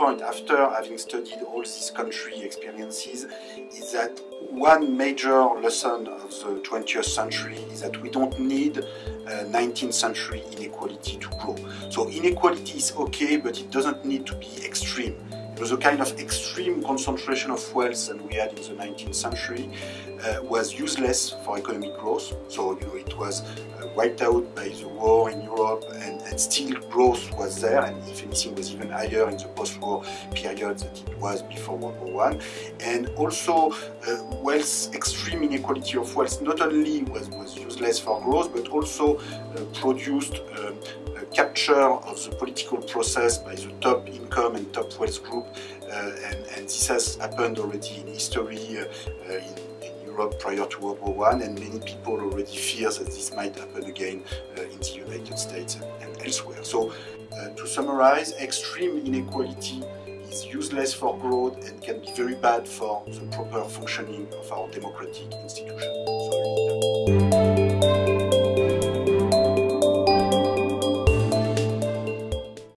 point after having studied all these country experiences is that one major lesson of the 20th century is that we don't need uh, 19th century inequality to grow. So inequality is okay, but it doesn't need to be extreme. A kind of extreme concentration of wealth that we had in the 19th century uh, was useless for economic growth. So you know it was uh, wiped out by the war in Europe, and, and, still growth was there, and if anything was even higher in the post-war period than was before World War One. And also, uh, wealth, extreme inequality of wealth, not only was, was useless for growth, but also uh, produced um, capture of the political process by the top income and top wealth group, uh, and, and, this has happened already in history uh, uh, in, Europe prior to World War One, and many people already fear that this might happen again in the United States and, and elsewhere. So, to summarize, extreme inequality is useless for growth and can be very bad for the proper functioning of our democratic institutions. So